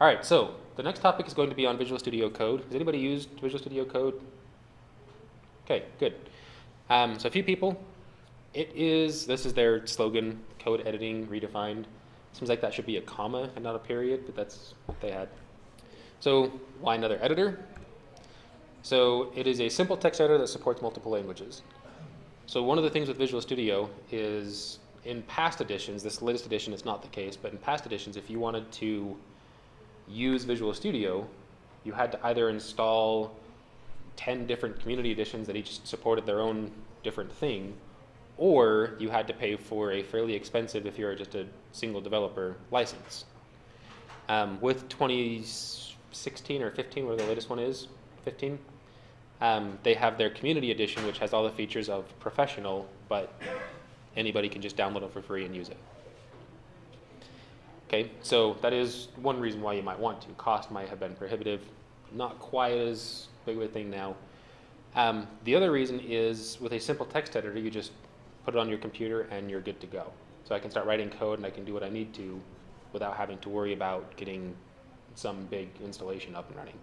All right, so the next topic is going to be on Visual Studio Code. Has anybody used Visual Studio Code? Okay, good. Um, so a few people. It is, this is their slogan, code editing redefined. Seems like that should be a comma and not a period, but that's what they had. So why another editor? So it is a simple text editor that supports multiple languages. So one of the things with Visual Studio is in past editions, this latest edition is not the case, but in past editions, if you wanted to use Visual Studio, you had to either install 10 different community editions that each supported their own different thing, or you had to pay for a fairly expensive, if you're just a single developer, license. Um, with 2016 or 15, whatever the latest one is, 15, um, they have their community edition, which has all the features of professional, but anybody can just download it for free and use it. Okay, so that is one reason why you might want to. Cost might have been prohibitive, not quite as big of a thing now. Um, the other reason is with a simple text editor, you just put it on your computer and you're good to go. So I can start writing code and I can do what I need to without having to worry about getting some big installation up and running.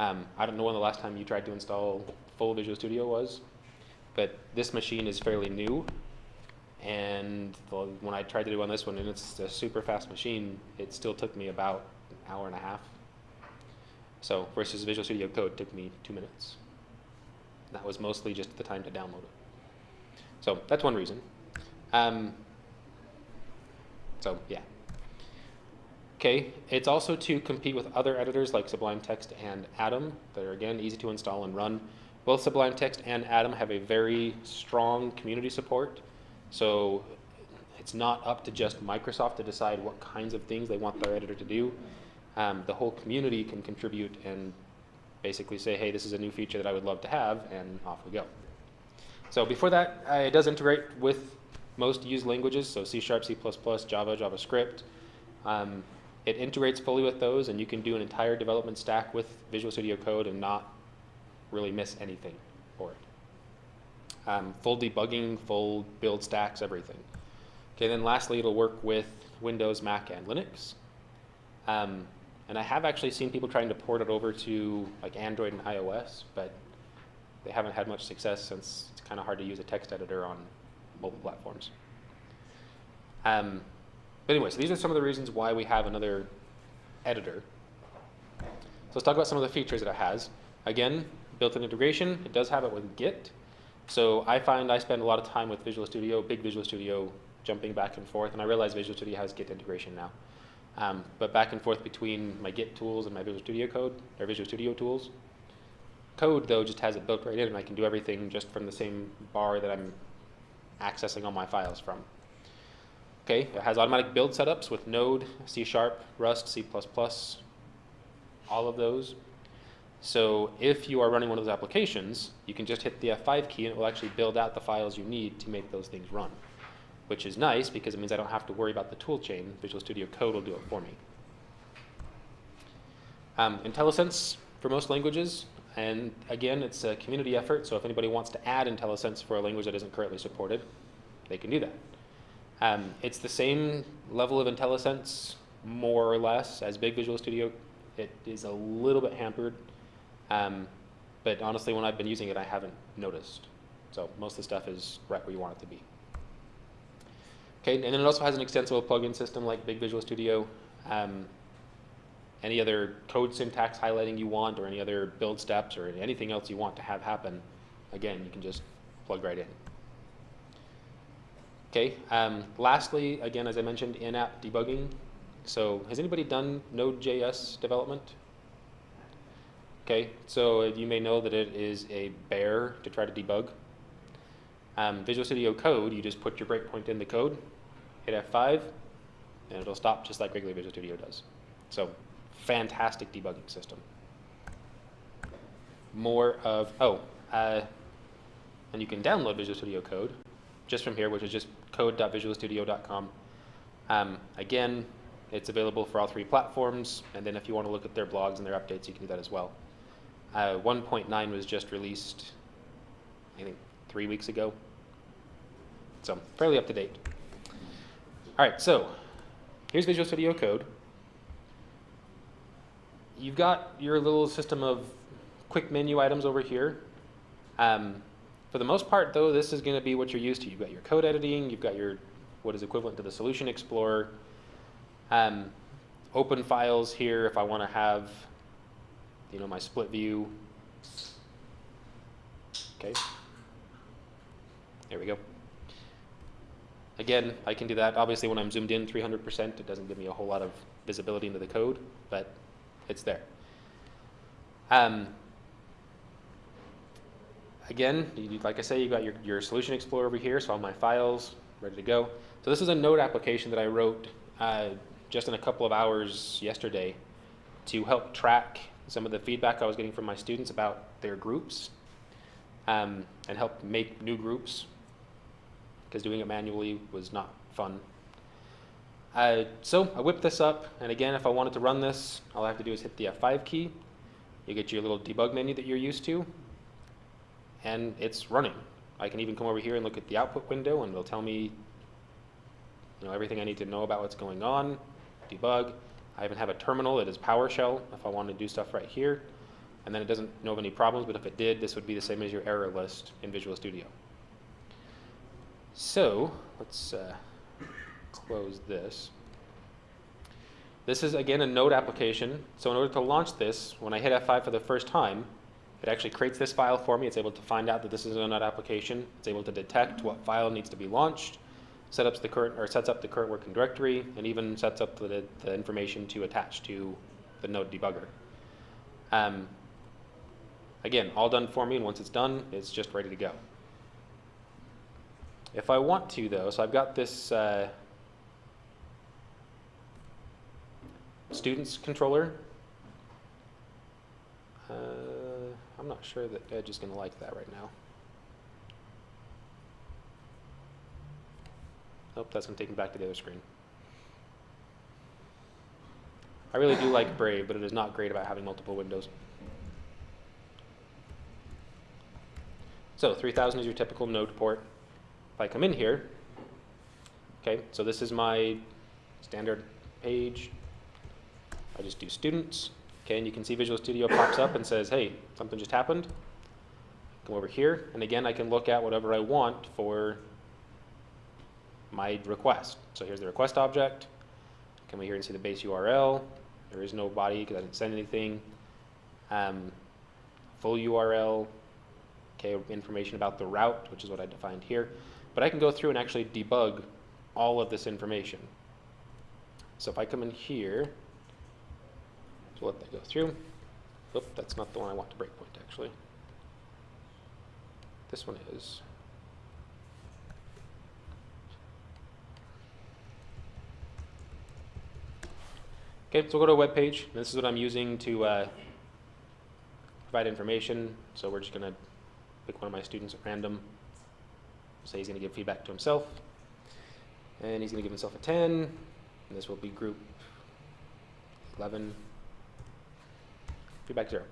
Um, I don't know when the last time you tried to install full Visual Studio was, but this machine is fairly new. And the, when I tried to do on this one, and it's a super fast machine, it still took me about an hour and a half. So versus Visual Studio Code took me two minutes. That was mostly just the time to download it. So that's one reason. Um, so yeah. Okay, it's also to compete with other editors like Sublime Text and Atom that are again easy to install and run. Both Sublime Text and Atom have a very strong community support. So it's not up to just Microsoft to decide what kinds of things they want their editor to do. Um, the whole community can contribute and basically say, hey, this is a new feature that I would love to have, and off we go. So before that, uh, it does integrate with most used languages, so C Sharp, C++, Java, JavaScript. Um, it integrates fully with those, and you can do an entire development stack with Visual Studio Code and not really miss anything. Um, full debugging, full build stacks, everything. Okay, then lastly, it'll work with Windows, Mac, and Linux. Um, and I have actually seen people trying to port it over to like Android and iOS, but they haven't had much success since it's kind of hard to use a text editor on mobile platforms. Um, but anyway, so these are some of the reasons why we have another editor. So let's talk about some of the features that it has. Again, built-in integration, it does have it with Git. So I find I spend a lot of time with Visual Studio, big Visual Studio, jumping back and forth, and I realize Visual Studio has Git integration now. Um, but back and forth between my Git tools and my Visual Studio code, or Visual Studio tools. Code, though, just has it built right in, and I can do everything just from the same bar that I'm accessing all my files from. Okay, it has automatic build setups with Node, C Sharp, Rust, C++, all of those. So if you are running one of those applications, you can just hit the F5 key and it will actually build out the files you need to make those things run, which is nice because it means I don't have to worry about the tool chain. Visual Studio Code will do it for me. Um, IntelliSense for most languages, and again, it's a community effort, so if anybody wants to add IntelliSense for a language that isn't currently supported, they can do that. Um, it's the same level of IntelliSense, more or less, as Big Visual Studio. It is a little bit hampered, um, but honestly, when I've been using it, I haven't noticed. So most of the stuff is right where you want it to be. Okay, and then it also has an extensible plugin system like Big Visual Studio. Um, any other code syntax highlighting you want, or any other build steps, or anything else you want to have happen, again, you can just plug right in. Okay, um, lastly, again, as I mentioned, in-app debugging. So has anybody done Node.js development? Okay, so you may know that it is a bear to try to debug. Um, Visual Studio Code, you just put your breakpoint in the code, hit F5, and it'll stop just like regular Visual Studio does. So fantastic debugging system. More of, oh, uh, and you can download Visual Studio Code just from here, which is just code.visualstudio.com. Um, again, it's available for all three platforms, and then if you want to look at their blogs and their updates, you can do that as well. Uh, 1.9 was just released, I think, three weeks ago. So fairly up to date. All right, so here's Visual Studio Code. you've got your little system of quick menu items over here. Um, for the most part, though, this is going to be what you're used to. You've got your code editing, you've got your what is equivalent to the Solution Explorer. Um, open files here if I want to have, you know, my split view. Okay. There we go. Again, I can do that. Obviously, when I'm zoomed in 300%, it doesn't give me a whole lot of visibility into the code, but it's there. Um, again, you, like I say, you got your, your Solution Explorer over here, so all my files ready to go. So this is a node application that I wrote uh, just in a couple of hours yesterday to help track some of the feedback I was getting from my students about their groups um, and help make new groups because doing it manually was not fun. Uh, so I whipped this up, and again, if I wanted to run this, all I have to do is hit the F5 key. You get your little debug menu that you're used to, and it's running. I can even come over here and look at the output window, and it'll tell me you know, everything I need to know about what's going on, debug. I even have a terminal that is PowerShell if I want to do stuff right here. And then it doesn't know of any problems, but if it did, this would be the same as your error list in Visual Studio. So let's uh, close this. This is again a node application. So in order to launch this, when I hit F5 for the first time, it actually creates this file for me. It's able to find out that this is a node application. It's able to detect what file needs to be launched, set up the current or sets up the current working directory, and even sets up the, the information to attach to the node debugger. Um, again, all done for me, and once it's done, it's just ready to go. If I want to, though, so I've got this uh, students controller. Uh, I'm not sure that Edge is going to like that right now. Nope, that's going to take me back to the other screen. I really do like Brave, but it is not great about having multiple windows. So 3000 is your typical node port. If I come in here, okay, so this is my standard page. I just do students, okay, and you can see Visual Studio pops up and says, hey, something just happened. Come over here, and again, I can look at whatever I want for my request. So here's the request object. Come here and see the base URL. There is no body because I didn't send anything. Um, full URL, okay, information about the route, which is what I defined here. But I can go through and actually debug all of this information. So if I come in here, so let that go through. Oop, that's not the one I want to breakpoint actually. This one is. Okay, so we'll go to a web page. This is what I'm using to uh, provide information. So we're just going to pick one of my students at random. Say he's going to give feedback to himself. And he's going to give himself a 10. And this will be group 11. Feedback 0.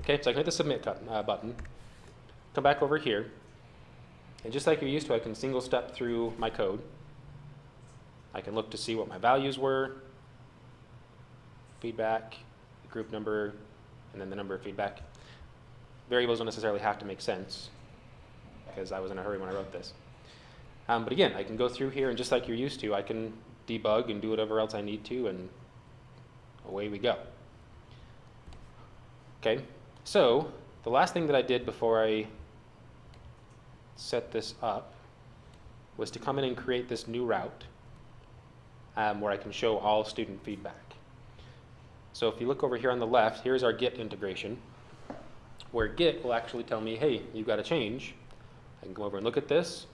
Okay, so I can hit the submit uh, button. Come back over here. And just like you're used to, I can single step through my code. I can look to see what my values were, feedback, group number, and then the number of feedback. Variables don't necessarily have to make sense because I was in a hurry when I wrote this. Um, but again, I can go through here and just like you're used to, I can debug and do whatever else I need to and away we go. Okay, so the last thing that I did before I set this up was to come in and create this new route um, where I can show all student feedback. So if you look over here on the left, here's our Git integration, where Git will actually tell me, hey, you've got a change. I can come over and look at this,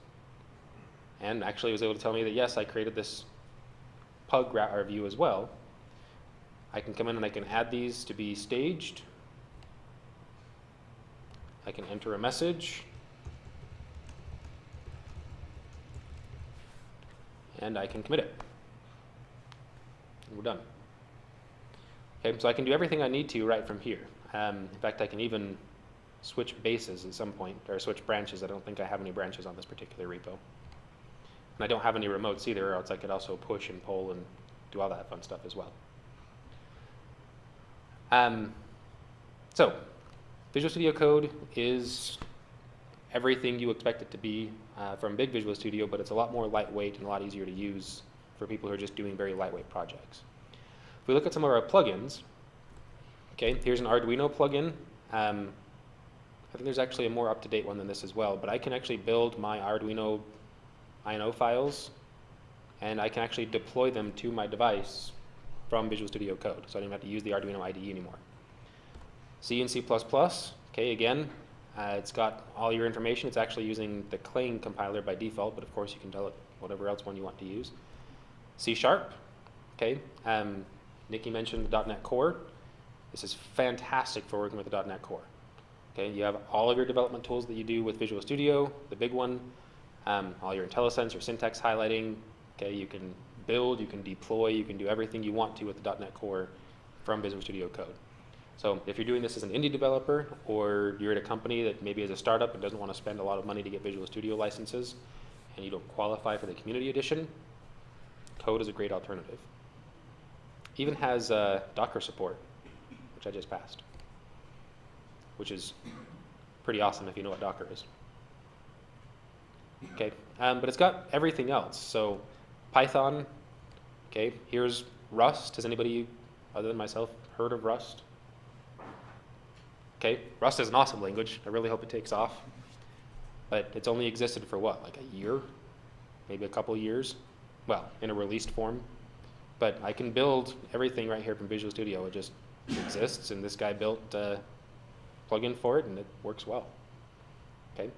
and actually it was able to tell me that yes, I created this pug route view as well. I can come in and I can add these to be staged. I can enter a message. And I can commit it. And we're done. Okay, so I can do everything I need to right from here. Um, in fact, I can even switch bases at some point, or switch branches. I don't think I have any branches on this particular repo. And I don't have any remotes either, or else I could also push and pull and do all that fun stuff as well. Um, so, Visual Studio Code is everything you expect it to be uh, from big Visual Studio, but it's a lot more lightweight and a lot easier to use for people who are just doing very lightweight projects. If we look at some of our plugins, okay, here's an Arduino plugin. Um, I think there's actually a more up-to-date one than this as well, but I can actually build my Arduino INO files, and I can actually deploy them to my device from Visual Studio Code, so I don't have to use the Arduino IDE anymore. C and C++, okay, again, uh, it's got all your information. It's actually using the Clang compiler by default, but of course you can tell it whatever else one you want to use. C Sharp, okay. Um, Nikki mentioned the .NET Core. This is fantastic for working with the .NET Core. Okay, you have all of your development tools that you do with Visual Studio, the big one, um, all your IntelliSense, your syntax highlighting. Okay, you can build, you can deploy, you can do everything you want to with the .NET Core from Visual Studio Code. So if you're doing this as an indie developer or you're at a company that maybe is a startup and doesn't want to spend a lot of money to get Visual Studio licenses and you don't qualify for the community edition, code is a great alternative. Even has uh, Docker support, which I just passed, which is pretty awesome if you know what Docker is. Okay, um, but it's got everything else. So Python, okay, here's Rust. Has anybody other than myself heard of Rust? Okay, Rust is an awesome language. I really hope it takes off. But it's only existed for what, like a year? Maybe a couple years? Well, in a released form. But I can build everything right here from Visual Studio. It just exists, and this guy built a plugin for it, and it works well. Okay.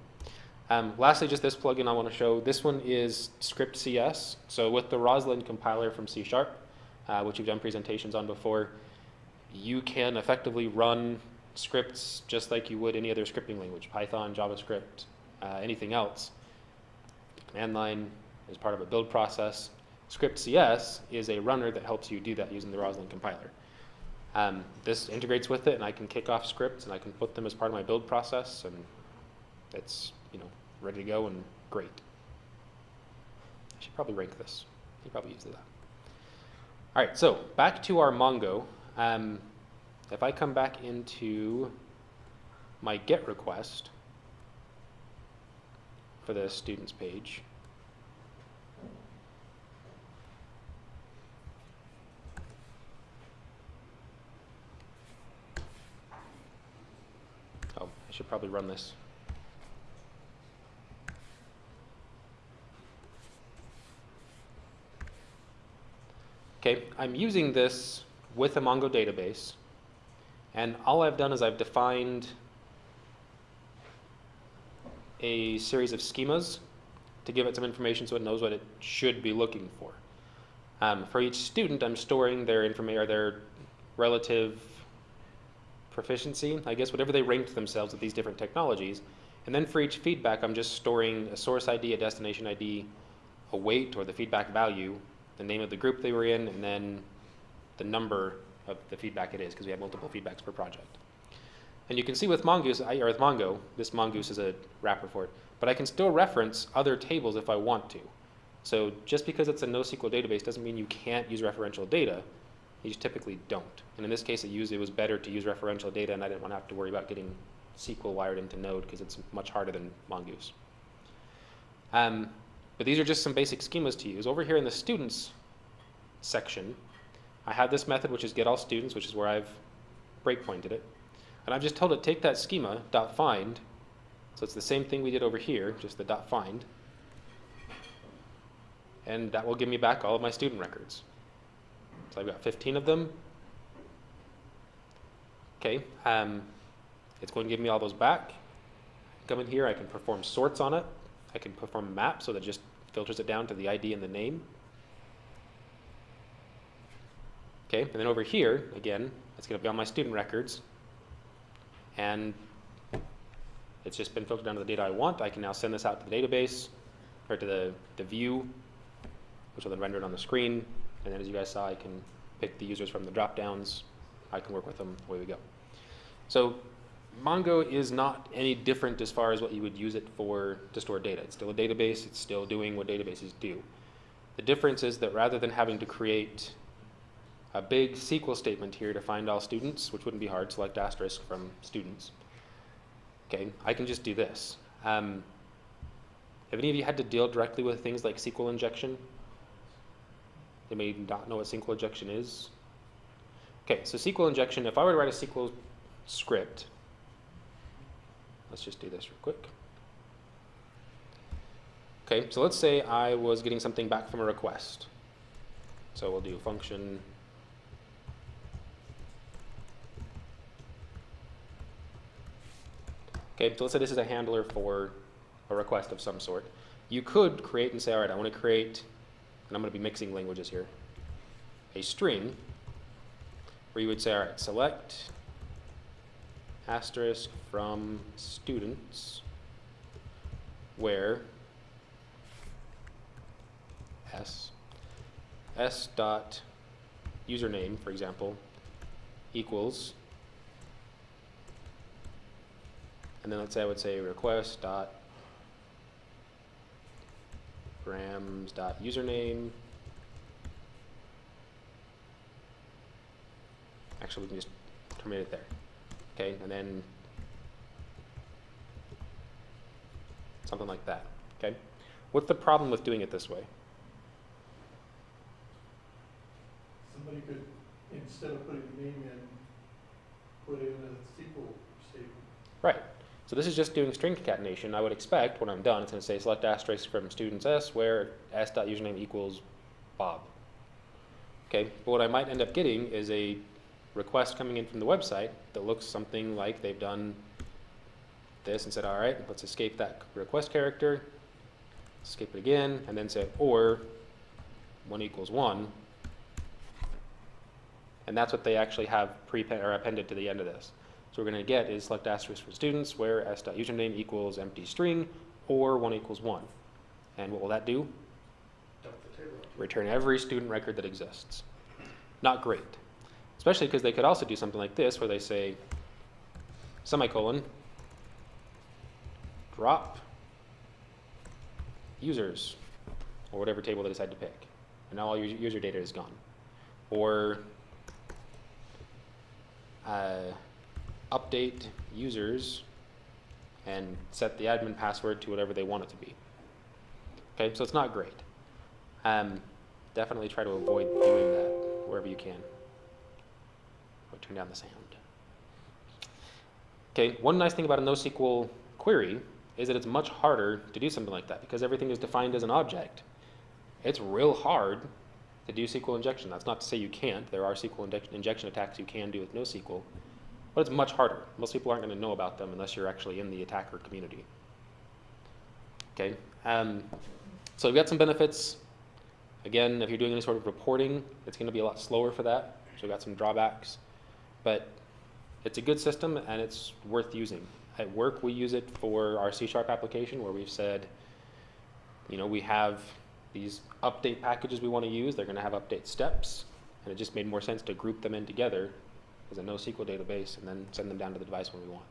Um, lastly, just this plugin I want to show. This one is Script CS. So with the Roslyn compiler from C Sharp, uh, which you've done presentations on before, you can effectively run scripts just like you would any other scripting language, Python, JavaScript, uh, anything else. Command line is part of a build process. Script CS is a runner that helps you do that using the Roslyn compiler. Um, this integrates with it, and I can kick off scripts, and I can put them as part of my build process, and it's you know ready to go and great. I should probably rank this. You probably use that. All right, so back to our Mongo. Um, if I come back into my GET request for the students page, oh, I should probably run this. Okay, I'm using this with a Mongo database. And all I've done is I've defined a series of schemas to give it some information so it knows what it should be looking for. Um, for each student, I'm storing their information or their relative proficiency, I guess, whatever they ranked themselves with these different technologies. And then for each feedback, I'm just storing a source ID, a destination ID, a weight or the feedback value, the name of the group they were in, and then the number of the feedback it is because we have multiple feedbacks per project. And you can see with Mongoose, I, or with Mongo, this Mongoose is a wrapper for it, but I can still reference other tables if I want to. So just because it's a NoSQL database doesn't mean you can't use referential data. You typically don't. And in this case, it, used, it was better to use referential data, and I didn't want to have to worry about getting SQL wired into Node because it's much harder than Mongoose. Um, but these are just some basic schemas to use. Over here in the students section, I have this method, which is get all students, which is where I've breakpointed it. And I've just told it, take that schema, dot find, so it's the same thing we did over here, just the dot find, and that will give me back all of my student records. So I've got 15 of them. Okay, um, it's going to give me all those back. Come in here, I can perform sorts on it. I can perform a map, so that just filters it down to the ID and the name. Okay, and then over here, again, it's going to be on my student records. And it's just been filtered down to the data I want. I can now send this out to the database, or to the, the view, which will then render it on the screen. And then as you guys saw, I can pick the users from the drop-downs. I can work with them, away we go. So Mongo is not any different as far as what you would use it for to store data. It's still a database. It's still doing what databases do. The difference is that rather than having to create a big SQL statement here to find all students, which wouldn't be hard, select asterisk from students. Okay, I can just do this. Um, have any of you had to deal directly with things like SQL injection? They may not know what SQL injection is. Okay, so SQL injection, if I were to write a SQL script, let's just do this real quick. Okay, so let's say I was getting something back from a request. So we'll do function Okay, so let's say this is a handler for a request of some sort. You could create and say, all right, I want to create, and I'm going to be mixing languages here, a string where you would say, all right, select asterisk from students where s s dot username, for example, equals And then let's say I would say request dot params dot username. Actually, we can just terminate it there. Okay, and then something like that. Okay, what's the problem with doing it this way? Somebody could, instead of putting the name in, put in a SQL statement. Right. So this is just doing string concatenation. I would expect when I'm done, it's going to say select asterisk from students s where s.username equals Bob. Okay, but what I might end up getting is a request coming in from the website that looks something like they've done this and said, all right, let's escape that request character, escape it again, and then say, or 1 equals 1. And that's what they actually have pre or appended to the end of this. So we're going to get is select asterisk for students where s.username equals empty string or 1 equals 1. And what will that do? Return every student record that exists. Not great. Especially because they could also do something like this where they say semicolon drop users or whatever table they decide to pick. And now all your user data is gone. Or uh, update users and set the admin password to whatever they want it to be. Okay, so it's not great. Um, definitely try to avoid doing that wherever you can. Or turn down the sound. Okay, one nice thing about a NoSQL query is that it's much harder to do something like that because everything is defined as an object. It's real hard to do SQL injection. That's not to say you can't. There are SQL injection attacks you can do with NoSQL but it's much harder. Most people aren't going to know about them unless you're actually in the attacker community. Okay, um, so we've got some benefits. Again, if you're doing any sort of reporting, it's going to be a lot slower for that. So we've got some drawbacks, but it's a good system and it's worth using. At work, we use it for our C-sharp application where we've said, you know, we have these update packages we want to use. They're going to have update steps, and it just made more sense to group them in together as a NoSQL database and then send them down to the device when we want.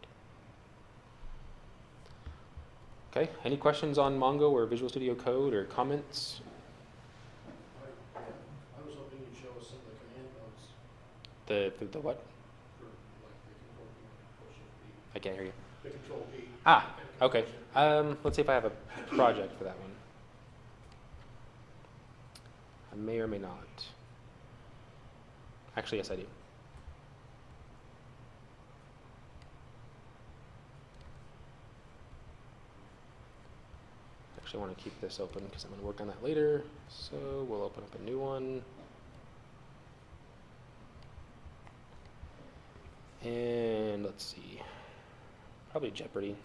Okay, any questions on Mongo or Visual Studio Code or comments? I I was hoping you'd show us some of the command The, the, the what? for like the control P, control shift I can't hear you. The control P. Ah, okay. Um, let's see if I have a project for that one. I may or may not. Actually, yes, I do. Actually, I want to keep this open because I'm going to work on that later. So we'll open up a new one. And let's see, probably Jeopardy.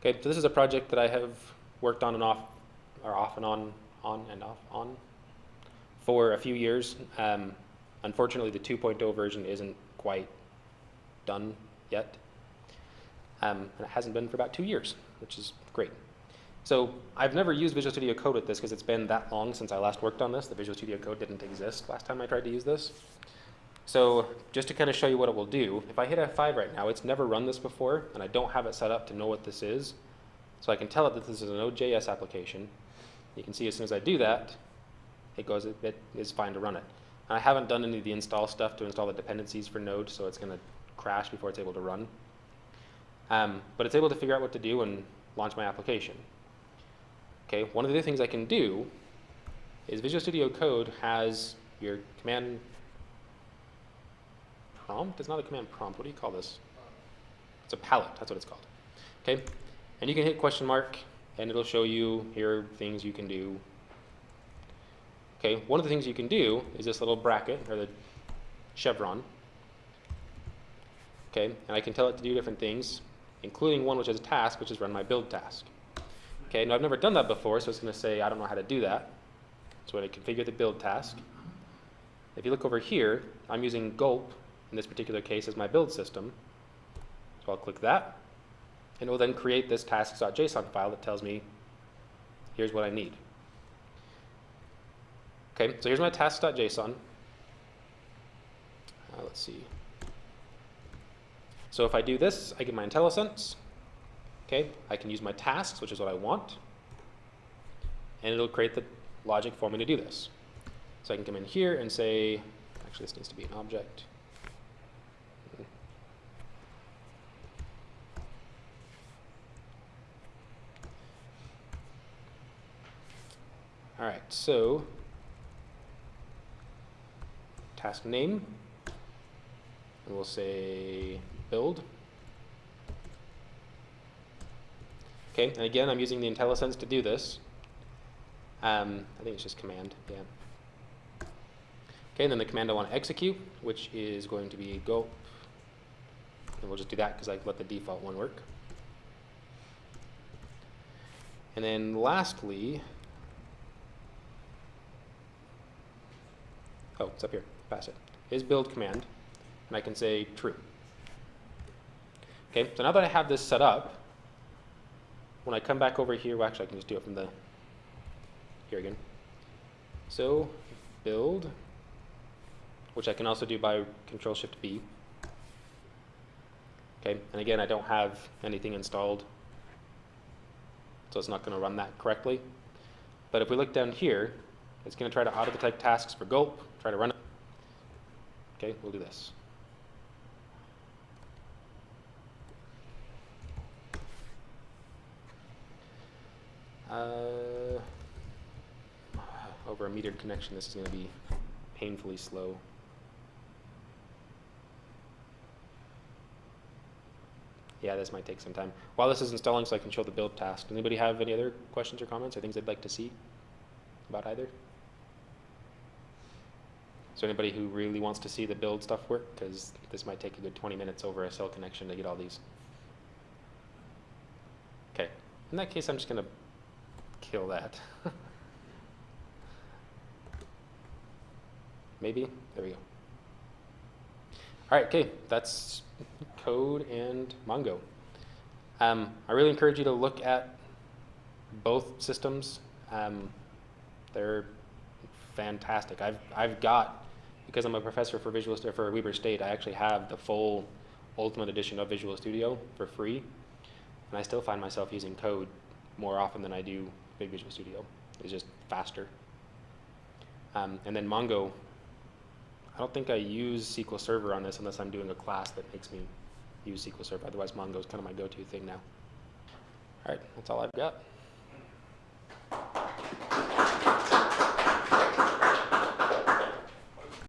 Okay, so this is a project that I have worked on and off, or off and on, on and off, on, for a few years. Um, unfortunately, the 2.0 version isn't quite done yet. Um, and it hasn't been for about two years, which is great. So I've never used Visual Studio Code with this because it's been that long since I last worked on this. The Visual Studio Code didn't exist last time I tried to use this. So just to kind of show you what it will do, if I hit F5 right now, it's never run this before, and I don't have it set up to know what this is. So I can tell it that this is a Node.js application. You can see as soon as I do that, it goes, it is fine to run it. And I haven't done any of the install stuff to install the dependencies for Node, so it's going to crash before it's able to run. Um, but it's able to figure out what to do and launch my application. Okay, one of the things I can do is Visual Studio Code has your command prompt. It's not a command prompt. What do you call this? It's a palette. That's what it's called. Okay, and you can hit question mark, and it'll show you here are things you can do. Okay, one of the things you can do is this little bracket or the chevron. Okay, and I can tell it to do different things, including one which is a task, which is run my build task. Okay, now I've never done that before, so it's going to say I don't know how to do that. So when I configure the build task, if you look over here, I'm using gulp in this particular case as my build system. So I'll click that, and it will then create this tasks.json file that tells me here's what I need. Okay, so here's my tasks.json. Uh, let's see. So if I do this, I get my IntelliSense. Okay, I can use my tasks, which is what I want, and it'll create the logic for me to do this. So I can come in here and say, actually this needs to be an object. All right, so task name, and we'll say build. Okay, and again, I'm using the IntelliSense to do this. Um, I think it's just command, yeah. Okay, and then the command I want to execute, which is going to be go. And we'll just do that because I let the default one work. And then lastly, oh, it's up here, pass it, is build command, and I can say true. Okay, so now that I have this set up, when I come back over here, well, actually I can just do it from the, here again. So build, which I can also do by Control Shift B. Okay, and again, I don't have anything installed, so it's not going to run that correctly. But if we look down here, it's going to try to auto-detect tasks for gulp, try to run it. Okay, we'll do this. Uh, over a metered connection, this is going to be painfully slow. Yeah, this might take some time. While this is installing, so I can show the build task. Anybody have any other questions or comments or things they'd like to see about either? There anybody who really wants to see the build stuff work? Because this might take a good 20 minutes over a cell connection to get all these. Okay, in that case, I'm just going to kill that. Maybe? There we go. All right, okay, that's code and Mongo. Um, I really encourage you to look at both systems. Um, they're fantastic. I've, I've got, because I'm a professor for Visual Stu- for Weber State, I actually have the full Ultimate Edition of Visual Studio for free, and I still find myself using code more often than I do Big Visual Studio. It's just faster. Um, and then Mongo, I don't think I use SQL Server on this unless I'm doing a class that makes me use SQL Server. Otherwise, Mongo is kind of my go-to thing now. All right, that's all I've got.